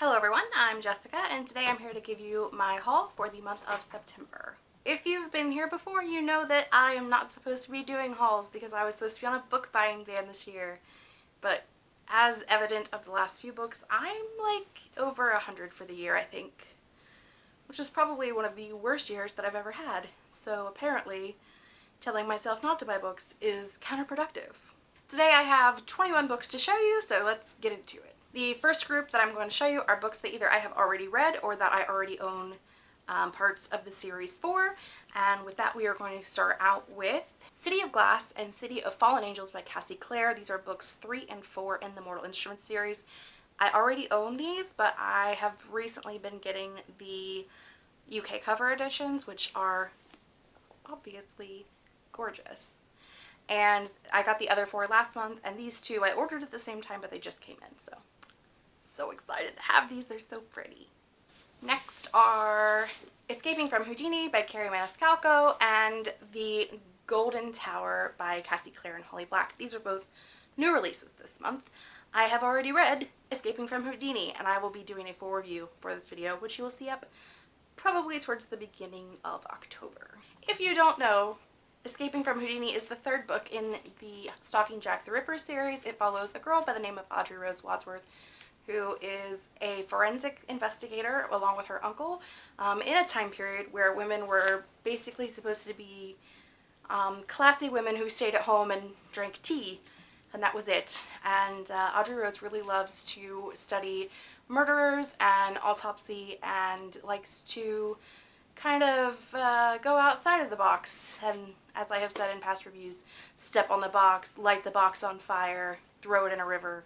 Hello everyone, I'm Jessica and today I'm here to give you my haul for the month of September. If you've been here before, you know that I am not supposed to be doing hauls because I was supposed to be on a book buying ban this year. But as evident of the last few books, I'm like over a hundred for the year, I think. Which is probably one of the worst years that I've ever had. So apparently, telling myself not to buy books is counterproductive. Today I have 21 books to show you, so let's get into it. The first group that I'm going to show you are books that either I have already read or that I already own um, parts of the series for. And with that, we are going to start out with City of Glass and City of Fallen Angels by Cassie Clare. These are books three and four in the Mortal Instruments series. I already own these, but I have recently been getting the UK cover editions, which are obviously gorgeous. And I got the other four last month, and these two I ordered at the same time, but they just came in, so so excited to have these. They're so pretty. Next are Escaping from Houdini by Kerri Maniscalco and The Golden Tower by Cassie Clare and Holly Black. These are both new releases this month. I have already read Escaping from Houdini and I will be doing a full review for this video which you will see up probably towards the beginning of October. If you don't know, Escaping from Houdini is the third book in the Stalking Jack the Ripper series. It follows a girl by the name of Audrey Rose Wadsworth who is a forensic investigator along with her uncle um, in a time period where women were basically supposed to be um, classy women who stayed at home and drank tea and that was it. And uh, Audrey Rose really loves to study murderers and autopsy and likes to kind of uh, go outside of the box and as I have said in past reviews, step on the box, light the box on fire, throw it in a river.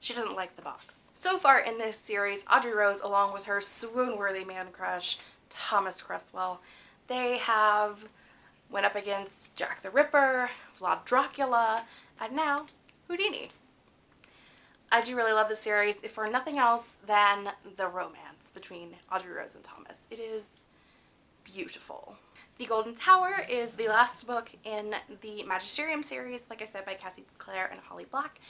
She doesn't like the box. So far in this series, Audrey Rose, along with her swoon-worthy man crush, Thomas Cresswell, they have went up against Jack the Ripper, Vlad Dracula, and now Houdini. I do really love this series, if for nothing else than the romance between Audrey Rose and Thomas. It is beautiful. The Golden Tower is the last book in the Magisterium series, like I said, by Cassie Clare and Holly Black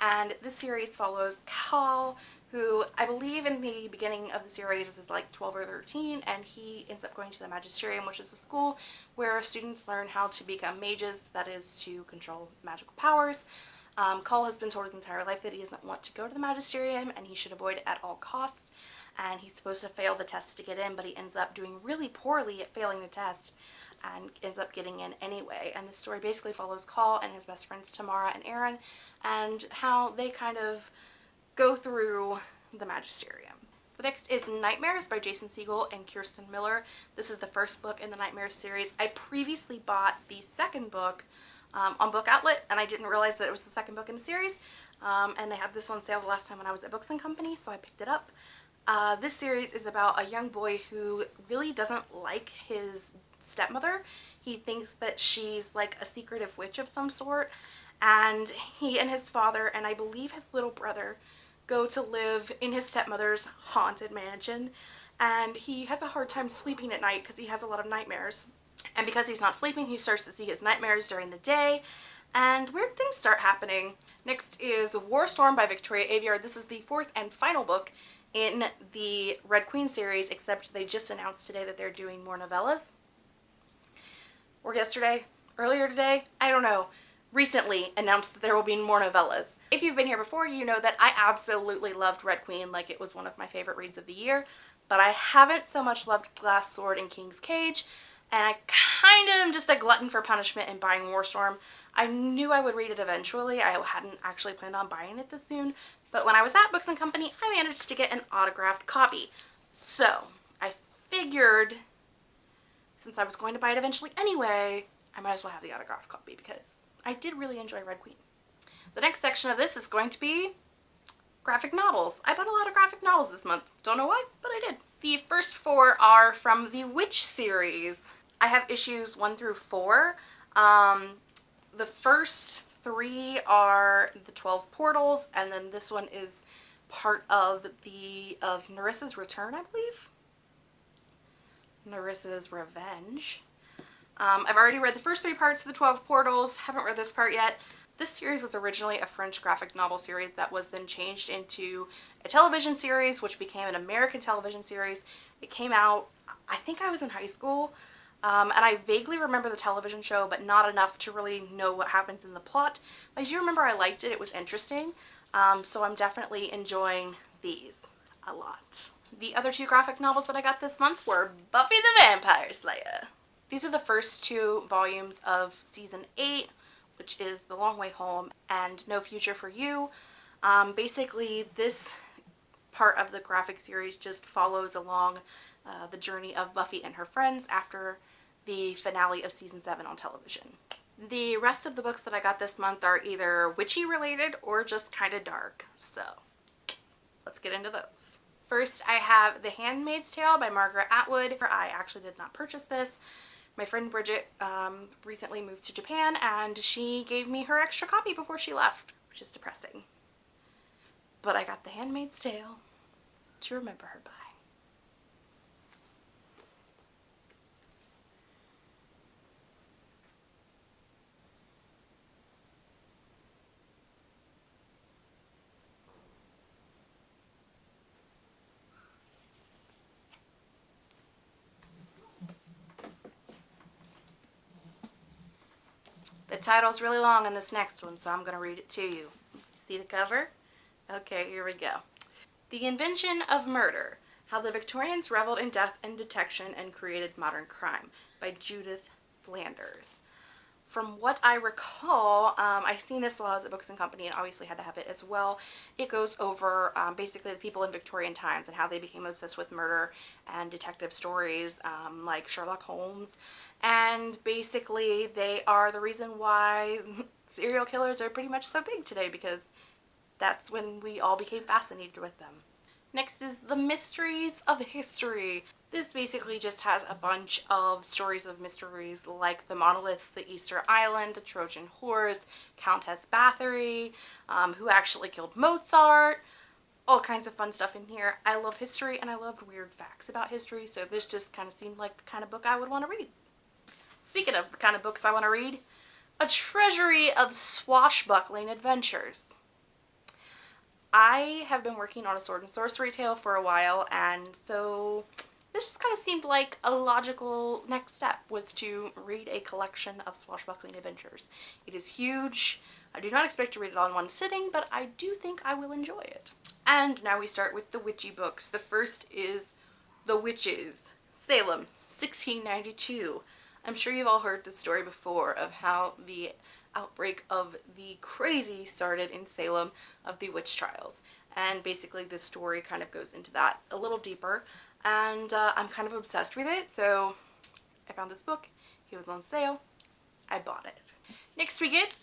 and this series follows Call who I believe in the beginning of the series is like 12 or 13 and he ends up going to the Magisterium which is a school where students learn how to become mages that is to control magical powers. Um, Call has been told his entire life that he doesn't want to go to the Magisterium and he should avoid it at all costs and he's supposed to fail the test to get in but he ends up doing really poorly at failing the test and ends up getting in anyway. And the story basically follows Call and his best friends Tamara and Aaron and how they kind of go through the magisterium. The next is Nightmares by Jason Segel and Kirsten Miller. This is the first book in the Nightmares series. I previously bought the second book um, on Book Outlet and I didn't realize that it was the second book in the series. Um, and they had this on sale the last time when I was at Books & Company, so I picked it up. Uh, this series is about a young boy who really doesn't like his stepmother. He thinks that she's like a secretive witch of some sort and he and his father and I believe his little brother go to live in his stepmother's haunted mansion and he has a hard time sleeping at night because he has a lot of nightmares and because he's not sleeping he starts to see his nightmares during the day and weird things start happening. Next is War Storm by Victoria Aveyard. This is the fourth and final book in the Red Queen series except they just announced today that they're doing more novellas or yesterday, earlier today, I don't know, recently announced that there will be more novellas. If you've been here before, you know that I absolutely loved Red Queen like it was one of my favorite reads of the year, but I haven't so much loved Glass Sword and King's Cage, and I kind of am just a glutton for punishment in buying Warstorm. I knew I would read it eventually. I hadn't actually planned on buying it this soon, but when I was at Books & Company, I managed to get an autographed copy. So, I figured since I was going to buy it eventually anyway, I might as well have the autographed copy because I did really enjoy Red Queen. The next section of this is going to be graphic novels. I bought a lot of graphic novels this month. Don't know why, but I did. The first four are from the Witch series. I have issues one through four. Um, the first three are the 12 portals and then this one is part of the of Nerissa's Return, I believe. Nerissa's Revenge. Um, I've already read the first three parts of the 12 portals, haven't read this part yet. This series was originally a French graphic novel series that was then changed into a television series, which became an American television series. It came out, I think I was in high school, um, and I vaguely remember the television show, but not enough to really know what happens in the plot. I do remember I liked it, it was interesting, um, so I'm definitely enjoying these a lot. The other two graphic novels that I got this month were Buffy the Vampire Slayer. These are the first two volumes of season 8, which is The Long Way Home and No Future for You. Um, basically, this part of the graphic series just follows along uh, the journey of Buffy and her friends after the finale of season 7 on television. The rest of the books that I got this month are either witchy related or just kind of dark, so let's get into those. First, I have The Handmaid's Tale by Margaret Atwood. I actually did not purchase this. My friend Bridget um, recently moved to Japan and she gave me her extra copy before she left, which is depressing. But I got The Handmaid's Tale to remember her by. The title's really long in this next one, so I'm going to read it to you. See the cover? Okay, here we go. The Invention of Murder, How the Victorians Reveled in Death and Detection and Created Modern Crime by Judith Flanders. From what I recall, um, I've seen this while I was at Books and Company and obviously had to have it as well. It goes over um, basically the people in Victorian times and how they became obsessed with murder and detective stories um, like Sherlock Holmes and basically they are the reason why serial killers are pretty much so big today because that's when we all became fascinated with them. Next is The Mysteries of History. This basically just has a bunch of stories of mysteries like the monoliths, the Easter Island, the Trojan Horse, Countess Bathory, um, who actually killed Mozart, all kinds of fun stuff in here. I love history and I love weird facts about history, so this just kind of seemed like the kind of book I would want to read. Speaking of the kind of books I want to read, a treasury of swashbuckling adventures. I have been working on a sword and sorcery tale for a while and so this just kind of seemed like a logical next step was to read a collection of swashbuckling adventures. It is huge. I do not expect to read it all in one sitting, but I do think I will enjoy it. And now we start with the witchy books. The first is The Witches, Salem, 1692. I'm sure you've all heard the story before of how the outbreak of the crazy started in Salem of the witch trials. And basically this story kind of goes into that a little deeper. And uh, I'm kind of obsessed with it, so I found this book. It was on sale. I bought it. Next we get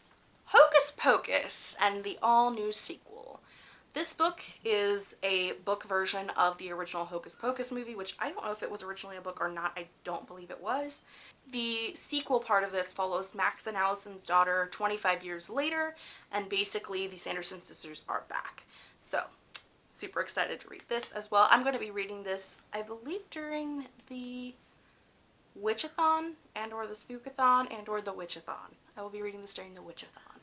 Hocus Pocus and the all-new sequel. This book is a book version of the original Hocus Pocus movie, which I don't know if it was originally a book or not. I don't believe it was. The sequel part of this follows Max and Allison's daughter 25 years later, and basically the Sanderson sisters are back. So, super excited to read this as well. I'm going to be reading this, I believe, during the Witchathon and or the Spookathon and or the Witchathon. I will be reading this during the Witchathon.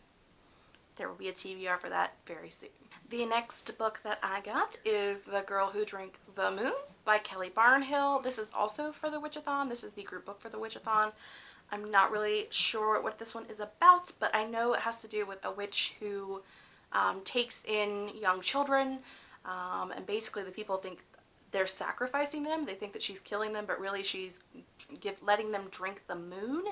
There will be a TBR for that very soon. The next book that I got is The Girl Who Drank the Moon by Kelly Barnhill. This is also for the Witchathon. This is the group book for the Witchathon. I'm not really sure what this one is about, but I know it has to do with a witch who um, takes in young children, um, and basically the people think they're sacrificing them. They think that she's killing them, but really she's give, letting them drink the moon.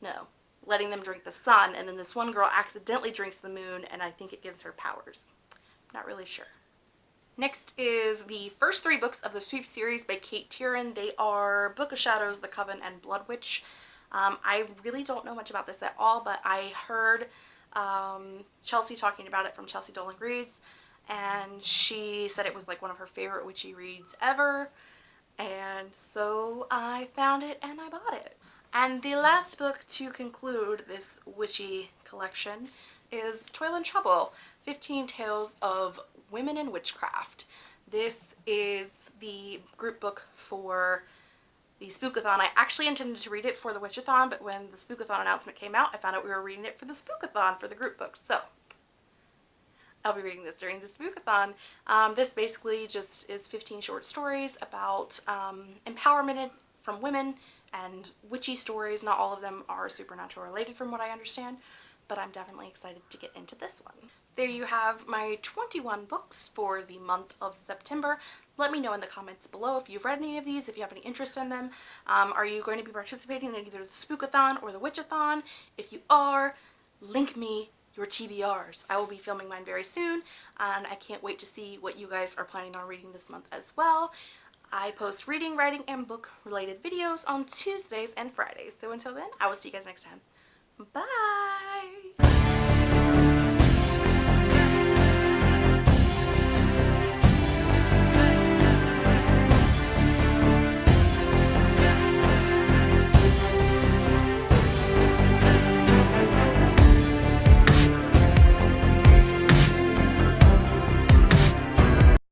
No, letting them drink the sun, and then this one girl accidentally drinks the moon, and I think it gives her powers. Not really sure. Next is the first three books of the Sweep series by Cate Tiernan. They are Book of Shadows, The Coven, and Blood Witch. Um, I really don't know much about this at all, but I heard um, Chelsea talking about it from Chelsea Dolling Reads, and she said it was like one of her favorite witchy reads ever, and so I found it and I bought it. And the last book to conclude this witchy collection is Toil and Trouble, 15 Tales of Women in Witchcraft. This is the group book for the Spookathon. I actually intended to read it for the Witchathon, but when the Spookathon announcement came out, I found out we were reading it for the Spookathon for the group books. So I'll be reading this during the Spookathon. Um, this basically just is 15 short stories about um, empowerment from women and witchy stories. Not all of them are supernatural related from what I understand, but I'm definitely excited to get into this one. There you have my 21 books for the month of September. Let me know in the comments below if you've read any of these, if you have any interest in them. Um, are you going to be participating in either the Spookathon or the Witchathon? If you are, link me your TBRs. I will be filming mine very soon and I can't wait to see what you guys are planning on reading this month as well. I post reading, writing, and book related videos on Tuesdays and Fridays. So until then, I will see you guys next time. Bye!